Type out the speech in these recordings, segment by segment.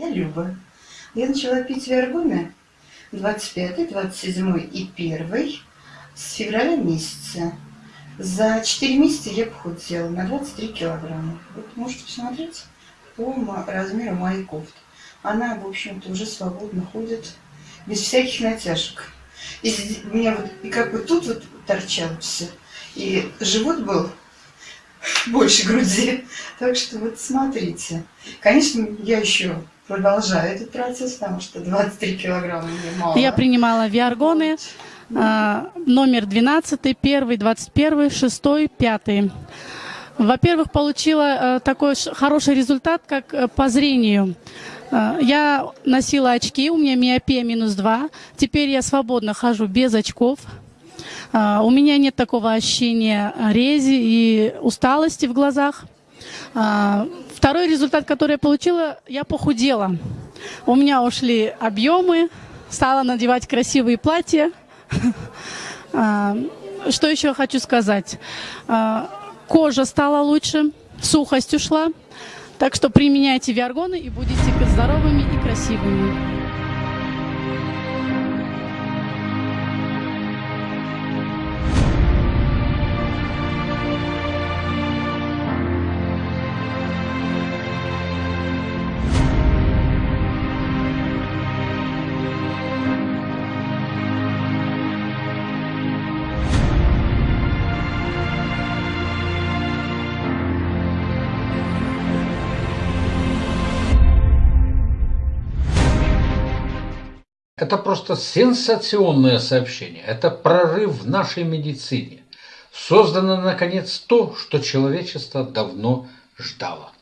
Я Люба. Я начала пить виаргоны 25, 27 и 1 с февраля месяца. За 4 месяца я похудела на 23 килограмма. Вот можете посмотреть по размеру моей кофты. Она, в общем-то, уже свободно ходит, без всяких натяжек. И у меня вот, и как бы тут вот торчало все. И живот был больше груди. Так что вот смотрите. Конечно, я еще продолжаю этот процесс, потому что 23 килограмма мне мало. Я принимала виаргоны э, номер 12, 1, 21, 6, 5. Во-первых, получила э, такой хороший результат, как э, по зрению. Э, я носила очки, у меня миопия минус 2. Теперь я свободно хожу без очков. Uh, у меня нет такого ощущения рези и усталости в глазах. Uh, второй результат, который я получила, я похудела. У меня ушли объемы, стала надевать красивые платья. Uh, что еще хочу сказать? Кожа стала лучше, сухость ушла. Так что применяйте виаргоны и будете здоровыми и красивыми. Это просто сенсационное сообщение. Это прорыв в нашей медицине. Создано, наконец, то, что человечество давно ждало.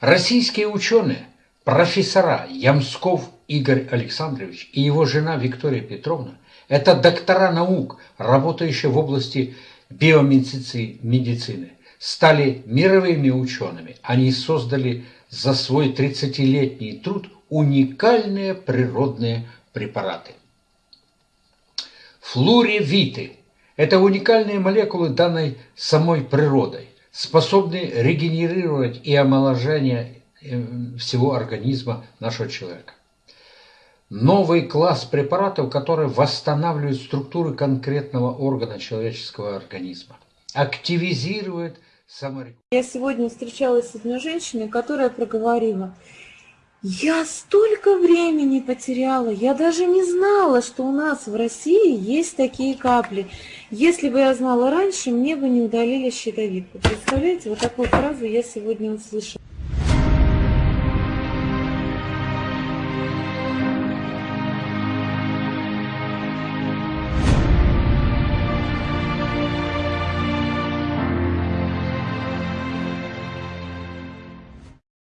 Российские ученые, профессора Ямсков Игорь Александрович и его жена Виктория Петровна – это доктора наук, работающие в области биомедицины, стали мировыми учеными. Они создали за свой 30-летний труд уникальные природные препараты. Флуревиты – это уникальные молекулы, данной самой природой, способные регенерировать и омоложение э, всего организма нашего человека. Новый класс препаратов, которые восстанавливают структуры конкретного органа человеческого организма, активизирует саморегуляцию. Я сегодня встречалась с одной женщиной, которая проговорила – я столько времени потеряла, я даже не знала, что у нас в России есть такие капли. Если бы я знала раньше, мне бы не удалили щитовидку. Представляете, вот такую фразу я сегодня услышала.